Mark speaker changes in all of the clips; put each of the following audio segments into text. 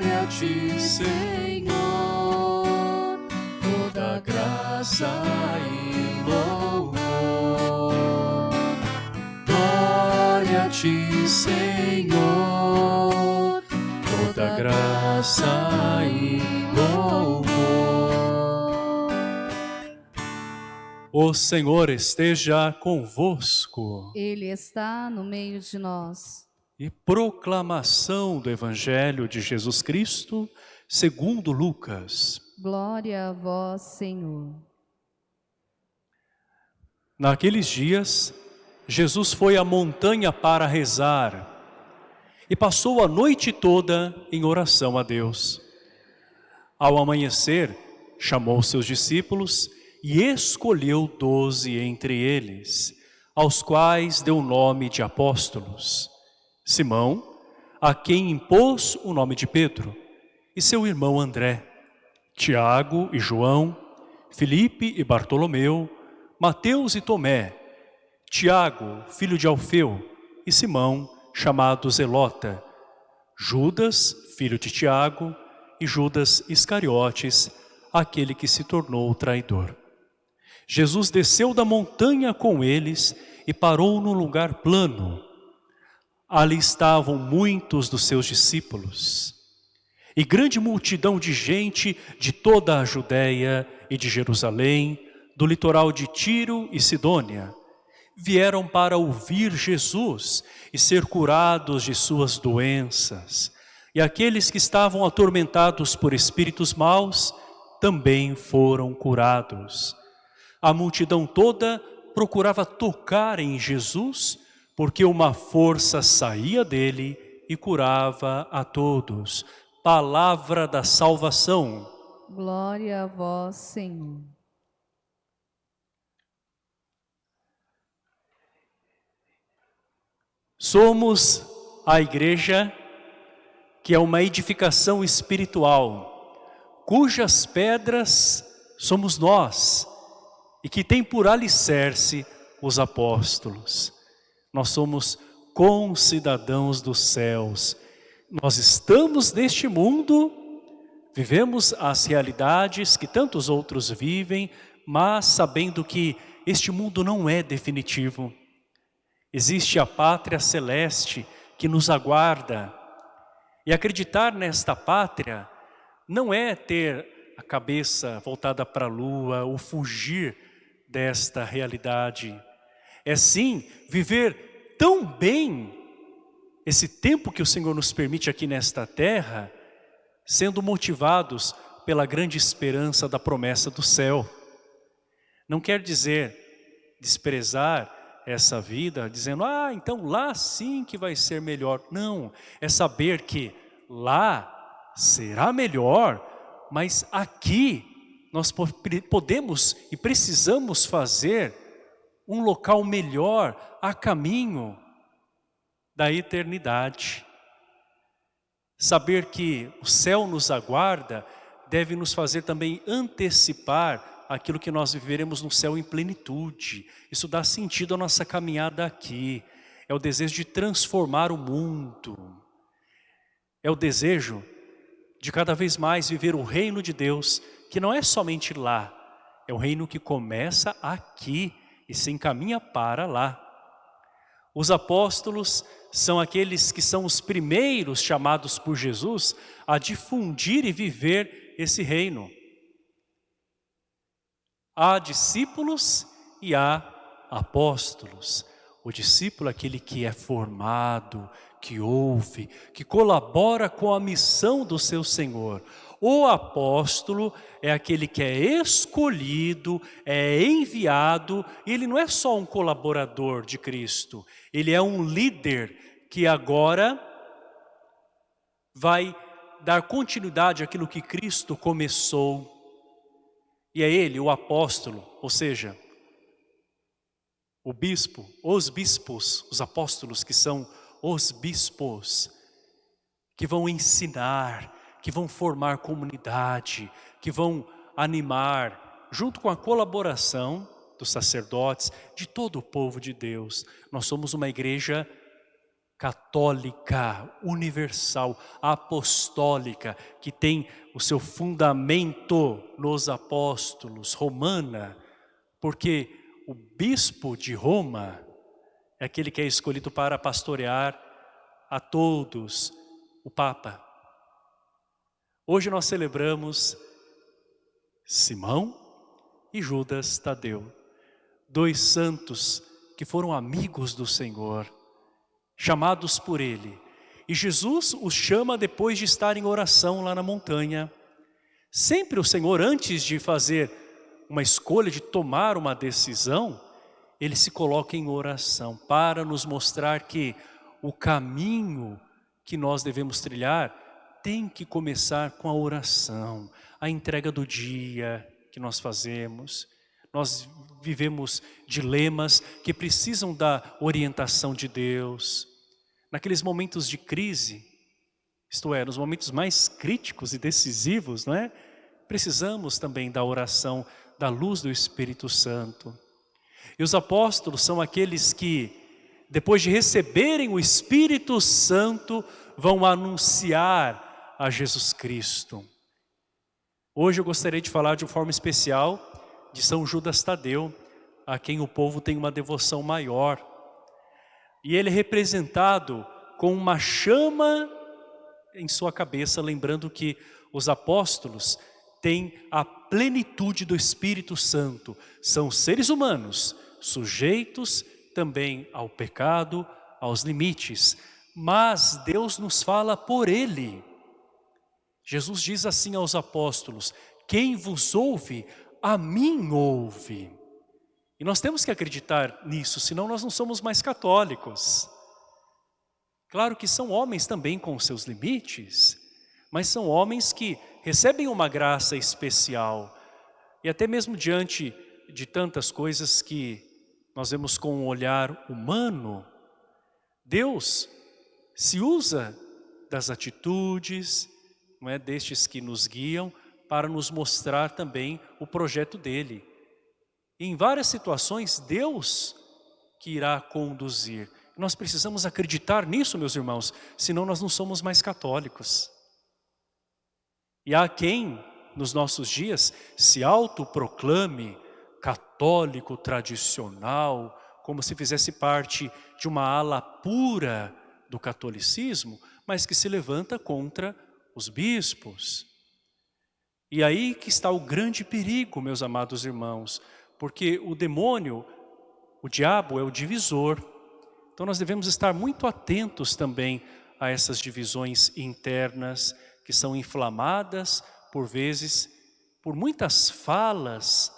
Speaker 1: Glória a ti, Senhor, toda graça e louvor. Glória a ti, Senhor, toda graça e louvor.
Speaker 2: O Senhor esteja convosco.
Speaker 3: Ele está no meio de nós.
Speaker 2: E proclamação do Evangelho de Jesus Cristo, segundo Lucas.
Speaker 3: Glória a vós, Senhor.
Speaker 2: Naqueles dias, Jesus foi à montanha para rezar e passou a noite toda em oração a Deus. Ao amanhecer, chamou seus discípulos e escolheu doze entre eles, aos quais deu o nome de apóstolos. Simão, a quem impôs o nome de Pedro, e seu irmão André, Tiago e João, Felipe e Bartolomeu, Mateus e Tomé, Tiago, filho de Alfeu, e Simão, chamado Zelota, Judas, filho de Tiago, e Judas Iscariotes, aquele que se tornou traidor. Jesus desceu da montanha com eles e parou num lugar plano, Ali estavam muitos dos seus discípulos e grande multidão de gente de toda a Judéia e de Jerusalém, do litoral de Tiro e Sidônia, vieram para ouvir Jesus e ser curados de suas doenças. E aqueles que estavam atormentados por espíritos maus também foram curados. A multidão toda procurava tocar em Jesus porque uma força saía dele e curava a todos. Palavra da salvação.
Speaker 3: Glória a vós, Senhor.
Speaker 2: Somos a igreja que é uma edificação espiritual, cujas pedras somos nós e que tem por alicerce os apóstolos. Nós somos concidadãos dos céus. Nós estamos neste mundo, vivemos as realidades que tantos outros vivem, mas sabendo que este mundo não é definitivo. Existe a pátria celeste que nos aguarda. E acreditar nesta pátria não é ter a cabeça voltada para a lua ou fugir desta realidade é sim viver tão bem esse tempo que o Senhor nos permite aqui nesta terra, sendo motivados pela grande esperança da promessa do céu. Não quer dizer desprezar essa vida, dizendo, ah, então lá sim que vai ser melhor. Não, é saber que lá será melhor, mas aqui nós podemos e precisamos fazer um local melhor a caminho da eternidade. Saber que o céu nos aguarda deve nos fazer também antecipar aquilo que nós viveremos no céu em plenitude. Isso dá sentido à nossa caminhada aqui. É o desejo de transformar o mundo. É o desejo de cada vez mais viver o reino de Deus, que não é somente lá, é o reino que começa aqui, e se encaminha para lá. Os apóstolos são aqueles que são os primeiros chamados por Jesus a difundir e viver esse reino. Há discípulos e há apóstolos. O discípulo é aquele que é formado, que ouve, que colabora com a missão do seu Senhor. O apóstolo é aquele que é escolhido, é enviado, e ele não é só um colaborador de Cristo, ele é um líder que agora vai dar continuidade àquilo que Cristo começou. E é ele, o apóstolo, ou seja, o bispo, os bispos, os apóstolos que são os bispos, que vão ensinar, que vão formar comunidade, que vão animar, junto com a colaboração dos sacerdotes, de todo o povo de Deus. Nós somos uma igreja católica, universal, apostólica, que tem o seu fundamento nos apóstolos, romana, porque o bispo de Roma é aquele que é escolhido para pastorear a todos, o Papa. Hoje nós celebramos Simão e Judas Tadeu, dois santos que foram amigos do Senhor, chamados por Ele. E Jesus os chama depois de estar em oração lá na montanha. Sempre o Senhor, antes de fazer uma escolha, de tomar uma decisão, Ele se coloca em oração para nos mostrar que o caminho que nós devemos trilhar tem que começar com a oração, a entrega do dia que nós fazemos. Nós vivemos dilemas que precisam da orientação de Deus. Naqueles momentos de crise, isto é, nos momentos mais críticos e decisivos, não é? Precisamos também da oração, da luz do Espírito Santo. E os apóstolos são aqueles que, depois de receberem o Espírito Santo, vão anunciar a Jesus Cristo. Hoje eu gostaria de falar de forma especial de São Judas Tadeu, a quem o povo tem uma devoção maior. E ele é representado com uma chama em sua cabeça, lembrando que os apóstolos têm a plenitude do Espírito Santo. São seres humanos, sujeitos também ao pecado, aos limites. Mas Deus nos fala por Ele. Jesus diz assim aos apóstolos, quem vos ouve, a mim ouve. E nós temos que acreditar nisso, senão nós não somos mais católicos. Claro que são homens também com seus limites, mas são homens que recebem uma graça especial. E até mesmo diante de tantas coisas que nós vemos com um olhar humano, Deus se usa das atitudes, não é, destes que nos guiam, para nos mostrar também o projeto dele. Em várias situações, Deus que irá conduzir. Nós precisamos acreditar nisso, meus irmãos, senão nós não somos mais católicos. E há quem, nos nossos dias, se autoproclame católico tradicional, como se fizesse parte de uma ala pura do catolicismo, mas que se levanta contra os bispos. E aí que está o grande perigo, meus amados irmãos, porque o demônio, o diabo é o divisor. Então nós devemos estar muito atentos também a essas divisões internas que são inflamadas, por vezes, por muitas falas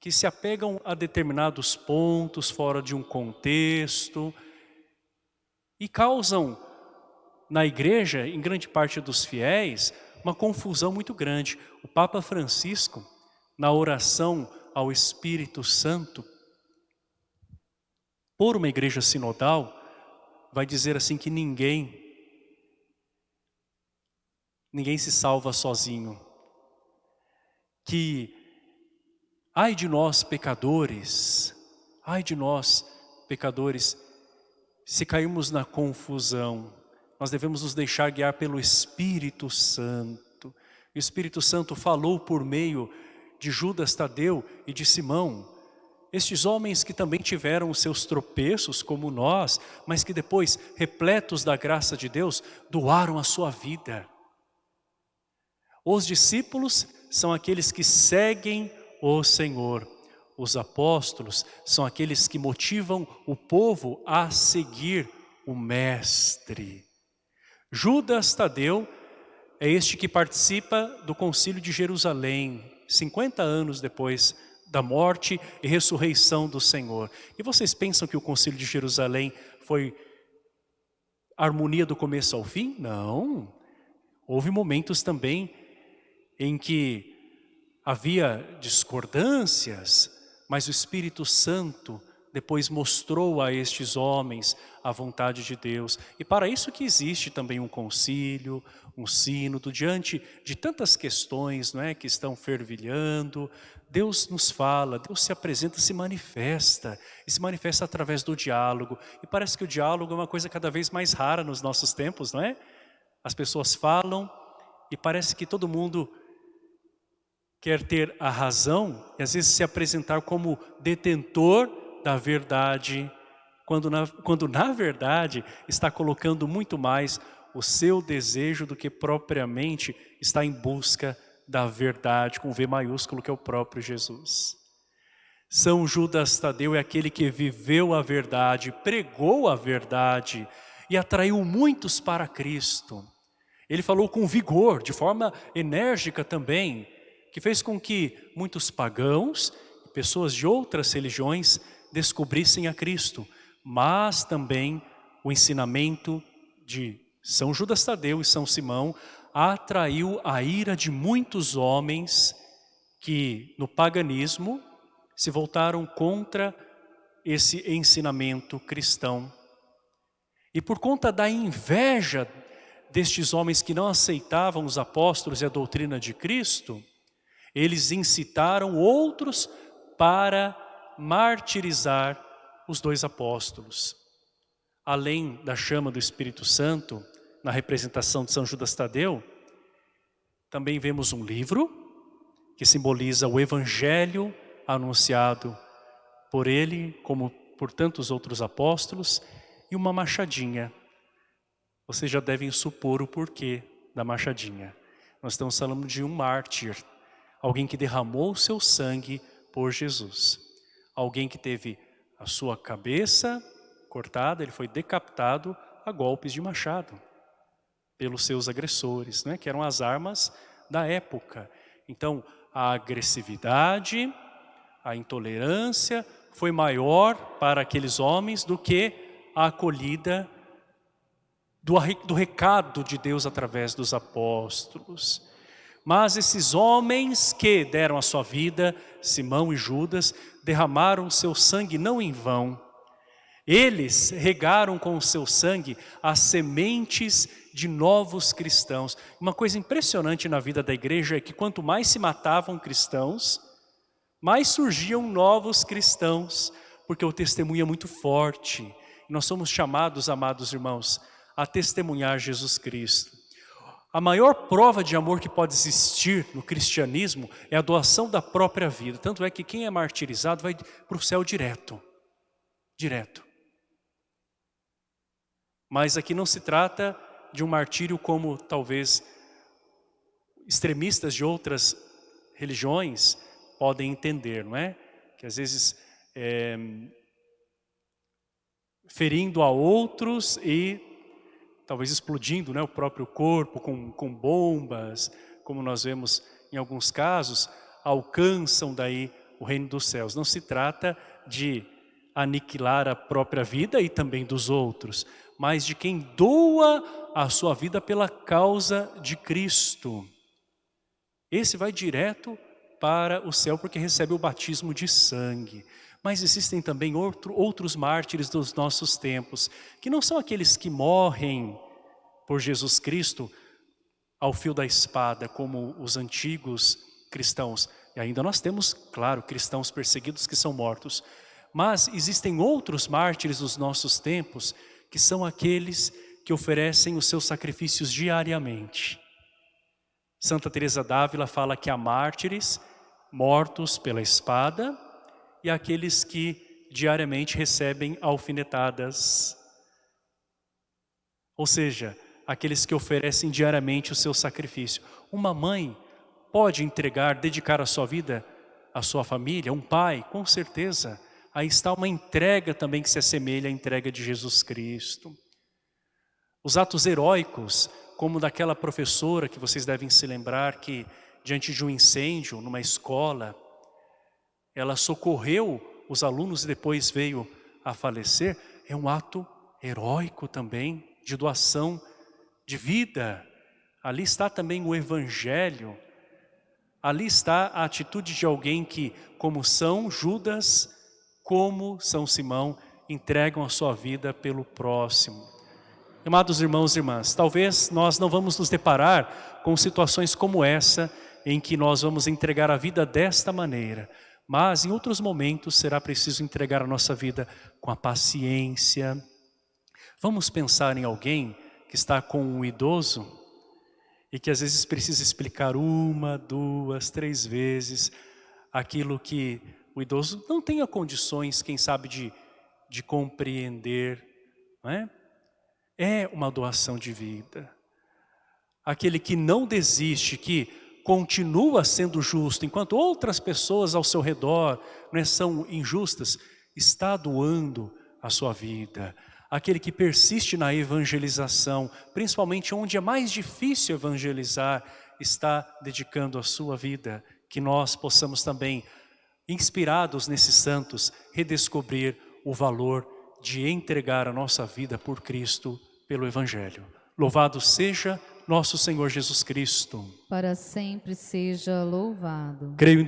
Speaker 2: que se apegam a determinados pontos fora de um contexto e causam na igreja, em grande parte dos fiéis, uma confusão muito grande. O Papa Francisco, na oração ao Espírito Santo, por uma igreja sinodal, vai dizer assim que ninguém, ninguém se salva sozinho. Que, ai de nós pecadores, ai de nós pecadores, se cairmos na confusão, nós devemos nos deixar guiar pelo Espírito Santo. O Espírito Santo falou por meio de Judas Tadeu e de Simão, estes homens que também tiveram os seus tropeços como nós, mas que depois, repletos da graça de Deus, doaram a sua vida. Os discípulos são aqueles que seguem o Senhor. Os apóstolos são aqueles que motivam o povo a seguir o Mestre. Judas Tadeu é este que participa do concílio de Jerusalém, 50 anos depois da morte e ressurreição do Senhor. E vocês pensam que o concílio de Jerusalém foi harmonia do começo ao fim? Não. Houve momentos também em que havia discordâncias, mas o Espírito Santo depois mostrou a estes homens a vontade de Deus. E para isso que existe também um concílio, um sínodo, diante de tantas questões não é, que estão fervilhando, Deus nos fala, Deus se apresenta, se manifesta, e se manifesta através do diálogo. E parece que o diálogo é uma coisa cada vez mais rara nos nossos tempos, não é? As pessoas falam e parece que todo mundo quer ter a razão e às vezes se apresentar como detentor da verdade, quando na, quando na verdade está colocando muito mais o seu desejo do que propriamente está em busca da verdade, com V maiúsculo, que é o próprio Jesus. São Judas Tadeu é aquele que viveu a verdade, pregou a verdade e atraiu muitos para Cristo. Ele falou com vigor, de forma enérgica também, que fez com que muitos pagãos, pessoas de outras religiões, descobrissem a Cristo, mas também o ensinamento de São Judas Tadeu e São Simão atraiu a ira de muitos homens que no paganismo se voltaram contra esse ensinamento cristão. E por conta da inveja destes homens que não aceitavam os apóstolos e a doutrina de Cristo, eles incitaram outros para martirizar os dois apóstolos. Além da chama do Espírito Santo, na representação de São Judas Tadeu, também vemos um livro que simboliza o Evangelho anunciado por ele, como por tantos outros apóstolos, e uma machadinha. Vocês já devem supor o porquê da machadinha. Nós estamos falando de um mártir, alguém que derramou o seu sangue por Jesus. Alguém que teve a sua cabeça cortada, ele foi decapitado a golpes de machado pelos seus agressores, né, que eram as armas da época. Então, a agressividade, a intolerância foi maior para aqueles homens do que a acolhida do, do recado de Deus através dos apóstolos. Mas esses homens que deram a sua vida, Simão e Judas, derramaram seu sangue não em vão. Eles regaram com o seu sangue as sementes de novos cristãos. Uma coisa impressionante na vida da igreja é que quanto mais se matavam cristãos, mais surgiam novos cristãos, porque o testemunho é muito forte. Nós somos chamados, amados irmãos, a testemunhar Jesus Cristo. A maior prova de amor que pode existir no cristianismo é a doação da própria vida. Tanto é que quem é martirizado vai para o céu direto. Direto. Mas aqui não se trata de um martírio como talvez extremistas de outras religiões podem entender, não é? Que às vezes é, ferindo a outros e talvez explodindo né, o próprio corpo com, com bombas, como nós vemos em alguns casos, alcançam daí o reino dos céus. Não se trata de aniquilar a própria vida e também dos outros, mas de quem doa a sua vida pela causa de Cristo. Esse vai direto para o céu porque recebe o batismo de sangue. Mas existem também outro, outros mártires dos nossos tempos, que não são aqueles que morrem por Jesus Cristo ao fio da espada, como os antigos cristãos. E ainda nós temos, claro, cristãos perseguidos que são mortos. Mas existem outros mártires dos nossos tempos, que são aqueles que oferecem os seus sacrifícios diariamente. Santa Teresa d'Ávila fala que há mártires mortos pela espada e aqueles que diariamente recebem alfinetadas. Ou seja, aqueles que oferecem diariamente o seu sacrifício. Uma mãe pode entregar, dedicar a sua vida à sua família, um pai, com certeza. Aí está uma entrega também que se assemelha à entrega de Jesus Cristo. Os atos heróicos, como daquela professora que vocês devem se lembrar que diante de um incêndio numa escola, ela socorreu os alunos e depois veio a falecer, é um ato heróico também, de doação de vida. Ali está também o evangelho, ali está a atitude de alguém que, como São Judas, como São Simão entregam a sua vida pelo próximo. Amados irmãos e irmãs, talvez nós não vamos nos deparar com situações como essa, em que nós vamos entregar a vida desta maneira, mas em outros momentos será preciso entregar a nossa vida com a paciência. Vamos pensar em alguém que está com um idoso e que às vezes precisa explicar uma, duas, três vezes aquilo que o idoso não tenha condições, quem sabe, de, de compreender. Não é? é uma doação de vida. Aquele que não desiste, que continua sendo justo, enquanto outras pessoas ao seu redor não é, são injustas, está doando a sua vida. Aquele que persiste na evangelização, principalmente onde é mais difícil evangelizar, está dedicando a sua vida. Que nós possamos também, inspirados nesses santos, redescobrir o valor de entregar a nossa vida por Cristo pelo Evangelho. Louvado seja nosso Senhor Jesus Cristo.
Speaker 3: Para sempre seja louvado.
Speaker 2: Creio